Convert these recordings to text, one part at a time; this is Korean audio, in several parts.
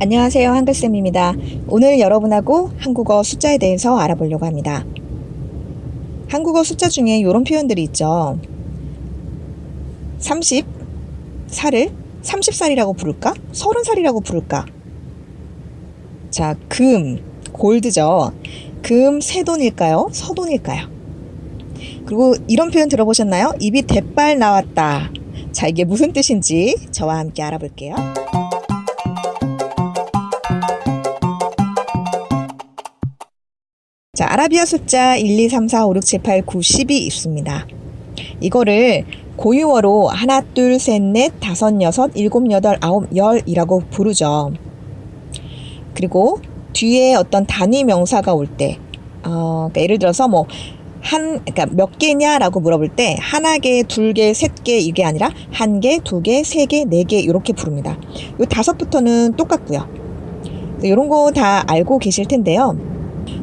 안녕하세요. 한글쌤입니다. 오늘 여러분하고 한국어 숫자에 대해서 알아보려고 합니다. 한국어 숫자 중에 이런 표현들이 있죠. 30, 살을 30살이라고 부를까? 30살이라고 부를까? 자, 금, 골드죠. 금, 새돈일까요? 서돈일까요? 그리고 이런 표현 들어보셨나요? 입이 대빨 나왔다. 자, 이게 무슨 뜻인지 저와 함께 알아볼게요. 자, 아라비아 숫자 1, 2, 3, 4, 5, 6, 7, 8, 9, 10이 있습니다. 이거를 고유어로 하나, 둘, 셋, 넷, 다섯, 여섯, 일곱, 여덟, 아홉, 열이라고 부르죠. 그리고 뒤에 어떤 단위 명사가 올 때, 어, 그러니까 예를 들어서 뭐, 한, 그러니까 몇 개냐라고 물어볼 때, 하나 개, 둘 개, 셋 개, 이게 아니라 한 개, 두 개, 세 개, 네 개, 이렇게 부릅니다. 요 다섯부터는 똑같고요. 이런 거 다 알고 계실 텐데요.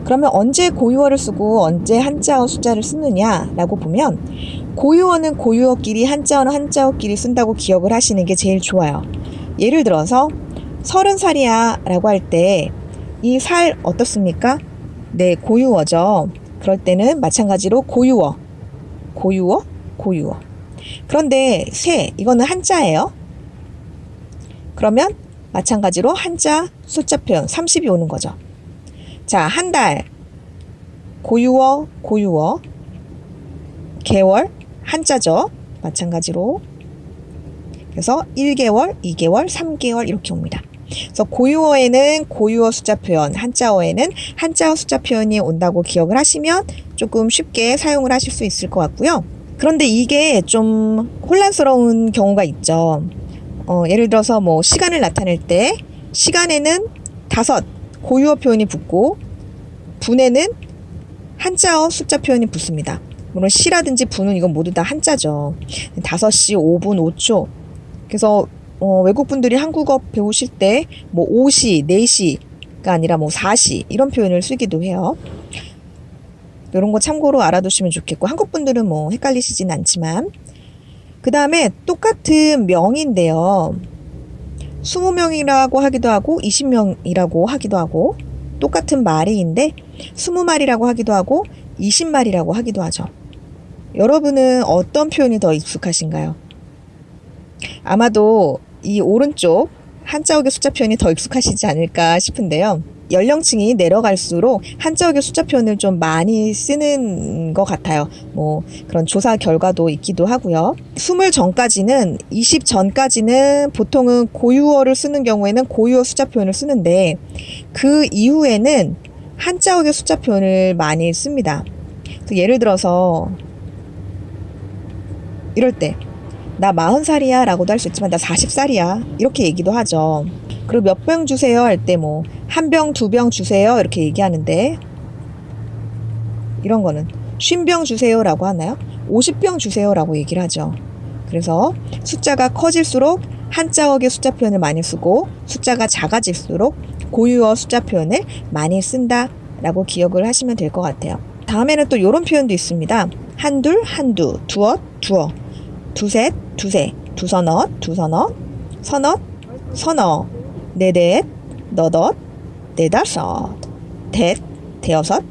그러면 언제 고유어를 쓰고 언제 한자어 숫자를 쓰느냐라고 보면 고유어는 고유어끼리 한자어는 한자어끼리 쓴다고 기억을 하시는 게 제일 좋아요. 예를 들어서 서른 살이야 라고 할 때 이 살 어떻습니까? 네, 고유어죠. 그럴 때는 마찬가지로 고유어, 고유어, 고유어. 그런데 세, 이거는 한자예요. 그러면 마찬가지로 한자 숫자 표현 30이 오는 거죠. 자, 한 달. 고유어, 고유어. 개월, 한자죠. 마찬가지로. 그래서 1개월, 2개월, 3개월 이렇게 옵니다. 그래서 고유어에는 고유어 숫자 표현, 한자어에는 한자어 숫자 표현이 온다고 기억을 하시면 조금 쉽게 사용을 하실 수 있을 것 같고요. 그런데 이게 좀 혼란스러운 경우가 있죠. 어, 예를 들어서 뭐 시간을 나타낼 때 시간에는 다섯, 고유어 표현이 붙고 분에는 한자어 숫자 표현이 붙습니다. 물론 시라든지 분은 이건 모두 다 한자죠. 5시, 5분, 5초. 그래서 어, 외국 분들이 한국어 배우실 때 뭐 5시, 4시가 아니라 뭐 4시 이런 표현을 쓰기도 해요. 이런 거 참고로 알아두시면 좋겠고 한국 분들은 뭐 헷갈리시진 않지만 그 다음에 똑같은 명인데요. 20명이라고 하기도 하고 20명이라고 하기도 하고 똑같은 말이인데 20마리라고 하기도 하고 20마리라고 하기도 하죠. 여러분은 어떤 표현이 더 익숙하신가요? 아마도 이 오른쪽 한자어의 숫자 표현이 더 익숙하시지 않을까 싶은데요. 연령층이 내려갈수록 한자어의 숫자 표현을 좀 많이 쓰는 것 같아요. 뭐 그런 조사 결과도 있기도 하고요. 20 전까지는 20 전까지는 보통은 고유어를 쓰는 경우에는 고유어 숫자 표현을 쓰는데 그 이후에는 한자어의 숫자 표현을 많이 씁니다. 예를 들어서 이럴 때나 40살이야 라고도 할 수 있지만 나 40살이야 이렇게 얘기도 하죠. 그리고 몇 병 주세요 할 때 뭐 한 병, 두 병 주세요 이렇게 얘기하는데 이런 거는 50병 주세요라고 하나요? 50병 주세요라고 얘기를 하죠. 그래서 숫자가 커질수록 한자어의 숫자 표현을 많이 쓰고 숫자가 작아질수록 고유어 숫자 표현을 많이 쓴다라고 기억을 하시면 될 것 같아요. 다음에는 또 이런 표현도 있습니다. 한둘, 한두, 두엇, 두어, 두셋, 두세, 두서너, 두서너, 서너, 서너, 네댓, 너덧, 네다섯, 댓, 대여섯,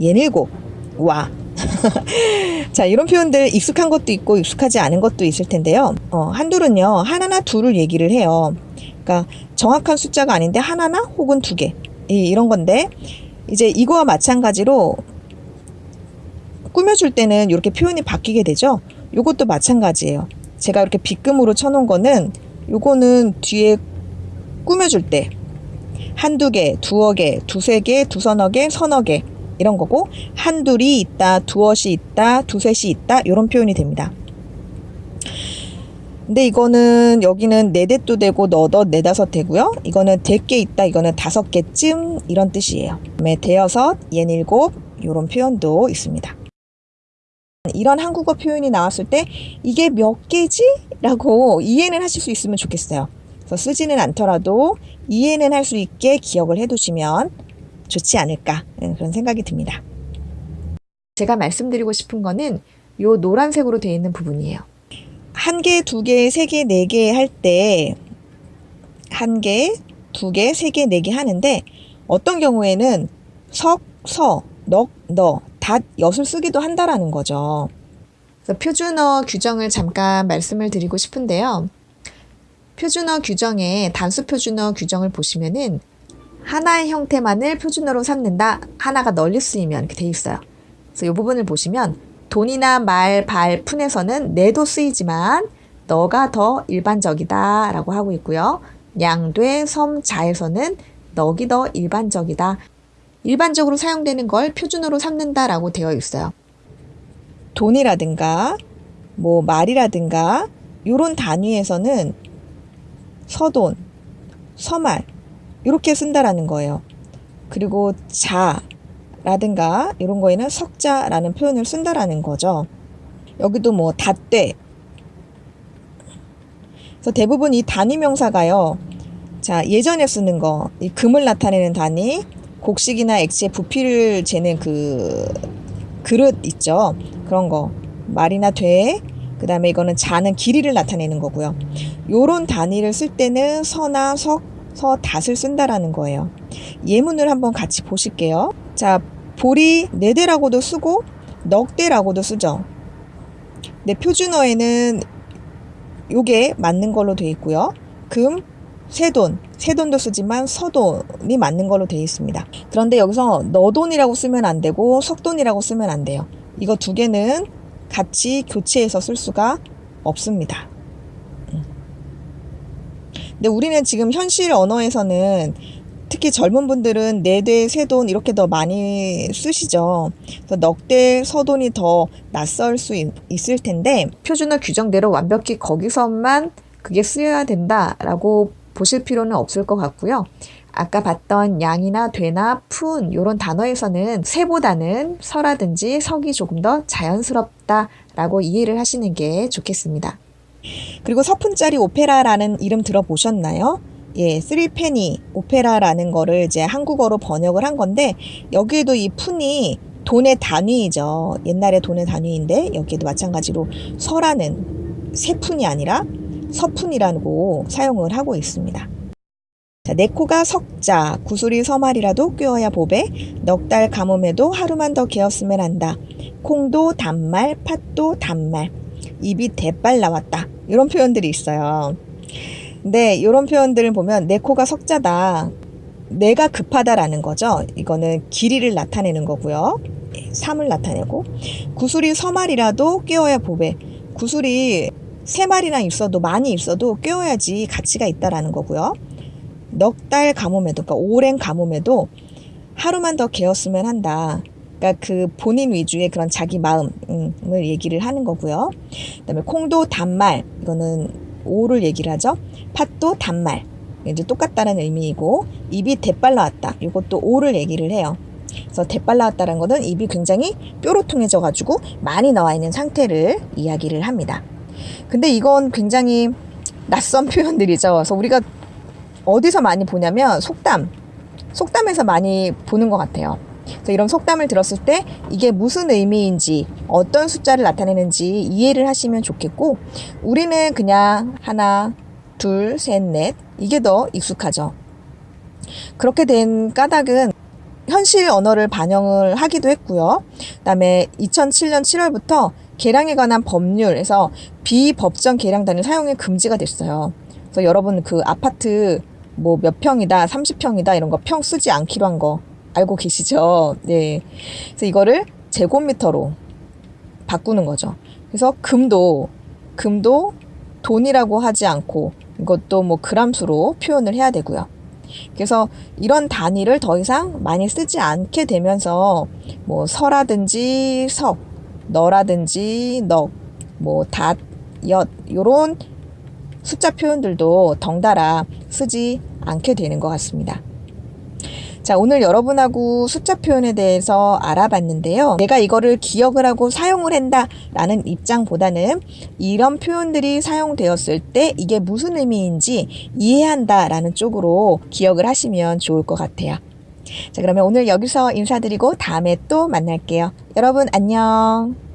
예닐곱, 와. 자, 이런 표현들 익숙한 것도 있고 익숙하지 않은 것도 있을 텐데요. 어, 한둘은요, 하나나 둘을 얘기를 해요. 그러니까 정확한 숫자가 아닌데 하나나 혹은 두 개. 이, 이런 건데, 이제 이거와 마찬가지로 꾸며줄 때는 이렇게 표현이 바뀌게 되죠. 이것도 마찬가지예요. 제가 이렇게 빗금으로 쳐놓은 거는 요거는 뒤에 꾸며줄 때 한두 개, 두어 개, 두세 개, 두서너 개, 서너 개 이런 거고 한둘이 있다, 두엇이 있다, 두셋이 있다 이런 표현이 됩니다. 근데 이거는 여기는 네댓도 되고 너덧 네다섯 되고요. 이거는 대개 있다, 이거는 다섯 개쯤 이런 뜻이에요. 그다음에 대여섯, 예닐곱 이런 표현도 있습니다. 이런 한국어 표현이 나왔을 때 이게 몇 개지? 라고 이해는 하실 수 있으면 좋겠어요. 그래서 쓰지는 않더라도 이해는 할 수 있게 기억을 해두시면 좋지 않을까 그런 생각이 듭니다. 제가 말씀드리고 싶은 거는 요 노란색으로 되어 있는 부분이에요. 한 개, 두 개, 세 개, 네 개 할 때 한 개, 두 개, 세 개, 네 개 하는데 어떤 경우에는 석, 서, 넉, 너, 닷, 엿을 쓰기도 한다라는 거죠. 표준어 규정을 잠깐 말씀을 드리고 싶은데요. 표준어 규정에 단수 표준어 규정을 보시면은 하나의 형태만을 표준어로 삼는다. 하나가 널리 쓰이면 이렇게 돼 있어요. 그래서 이 부분을 보시면 돈이나 말, 발, 푼에서는 내도 쓰이지만 너가 더 일반적이다 라고 하고 있고요. 양돼, 섬, 자에서는 넉이 더 일반적이다. 일반적으로 사용되는 걸 표준어로 삼는다 라고 되어 있어요. 돈이라든가 뭐 말이라든가 요런 단위에서는 서돈, 서말 이렇게 쓴다라는 거예요. 그리고 자라든가 이런 거에는 석자라는 표현을 쓴다라는 거죠. 여기도 뭐 닷대. 그래서 대부분 이 단위 명사가요. 자, 예전에 쓰는 거, 이 금을 나타내는 단위, 곡식이나 액체의 부피를 재는 그 그릇 있죠. 그런 거. 말이나 돼. 그 다음에 이거는 자는 길이를 나타내는 거고요. 요런 단위를 쓸 때는 서나 석, 서, 닷을 쓴다라는 거예요. 예문을 한번 같이 보실게요. 자, 볼이 네 대라고도 쓰고 넉 대라고도 쓰죠. 네, 표준어에는 요게 맞는 걸로 돼 있고요. 금, 세돈, 세돈도 쓰지만 서돈이 맞는 걸로 되어 있습니다. 그런데 여기서 너돈이라고 쓰면 안 되고 석돈이라고 쓰면 안 돼요. 이거 두 개는 같이 교체해서 쓸 수가 없습니다. 음. 근데 우리는 지금 현실 언어에서는 특히 젊은 분들은 네대, 세돈 이렇게 더 많이 쓰시죠. 넉대, 서돈이 더 낯설 수 있, 있을 텐데 표준어 규정대로 완벽히 거기서만 그게 쓰여야 된다라고 보실 필요는 없을 것 같고요. 아까 봤던 양이나 되나 푼 이런 단어에서는 세보다는 서라든지 석이 조금 더 자연스럽다라고 이해를 하시는 게 좋겠습니다. 그리고 서푼짜리 오페라라는 이름 들어보셨나요? 예, 쓰리페니 오페라라는 거를 이제 한국어로 번역을 한 건데 여기에도 이 푼이 돈의 단위이죠. 옛날의 돈의 단위인데 여기에도 마찬가지로 서라는 세푼이 아니라 서푼이라고 사용을 하고 있습니다. 자, 내 코가 석자, 구슬이 서말이라도 꿰어야 보배, 넉 달 가뭄에도 하루만 더 개었으면 한다. 콩도 단말, 팥도 단말, 입이 대빨 나왔다. 이런 표현들이 있어요. 근데 이런 표현들을 보면 내 코가 석자다. 내가 급하다라는 거죠. 이거는 길이를 나타내는 거고요. 삶을 나타내고 구슬이 서말이라도 꿰어야 보배. 구슬이 세 마리나 있어도 많이 있어도 꿰어야지 가치가 있다라는 거고요. 넉 달 가뭄에도 그러니까 오랜 가뭄에도 하루만 더 개었으면 한다. 그러니까 그 본인 위주의 그런 자기 마음을 얘기를 하는 거고요. 그다음에 콩도 단말 이거는 오를 얘기를 하죠. 팥도 단말 이제 똑같다는 의미이고 입이 대빨 나왔다. 이것도 오를 얘기를 해요. 그래서 대빨 나왔다는 것은 입이 굉장히 뾰로 통해져 가지고 많이 나와 있는 상태를 이야기를 합니다. 근데 이건 굉장히 낯선 표현들이죠. 그래서 우리가 어디서 많이 보냐면 속담, 속담에서 많이 보는 것 같아요. 그래서 이런 속담을 들었을 때 이게 무슨 의미인지 어떤 숫자를 나타내는지 이해를 하시면 좋겠고 우리는 그냥 하나, 둘, 셋, 넷 이게 더 익숙하죠. 그렇게 된 까닭은 현실 언어를 반영을 하기도 했고요. 그다음에 2007년 7월부터 계량에 관한 법률에서 비법정 계량 단위 사용이 금지가 됐어요. 그래서 여러분 그 아파트 뭐 몇 평이다, 30평이다 이런 거 평 쓰지 않기로 한 거 알고 계시죠? 네. 그래서 이거를 제곱미터로 바꾸는 거죠. 그래서 금도 금도 돈이라고 하지 않고 이것도 뭐 그람수로 표현을 해야 되고요. 그래서 이런 단위를 더 이상 많이 쓰지 않게 되면서 뭐 서라든지 석 너라든지 넉, 뭐 닷, 엿 요런 숫자 표현들도 덩달아 쓰지 않게 되는 것 같습니다. 자, 오늘 여러분하고 숫자 표현에 대해서 알아봤는데요. 내가 이거를 기억을 하고 사용을 한다 라는 입장보다는 이런 표현들이 사용되었을 때 이게 무슨 의미인지 이해한다 라는 쪽으로 기억을 하시면 좋을 것 같아요. 자, 그러면 오늘 여기서 인사드리고 다음에 또 만날게요. 여러분 안녕.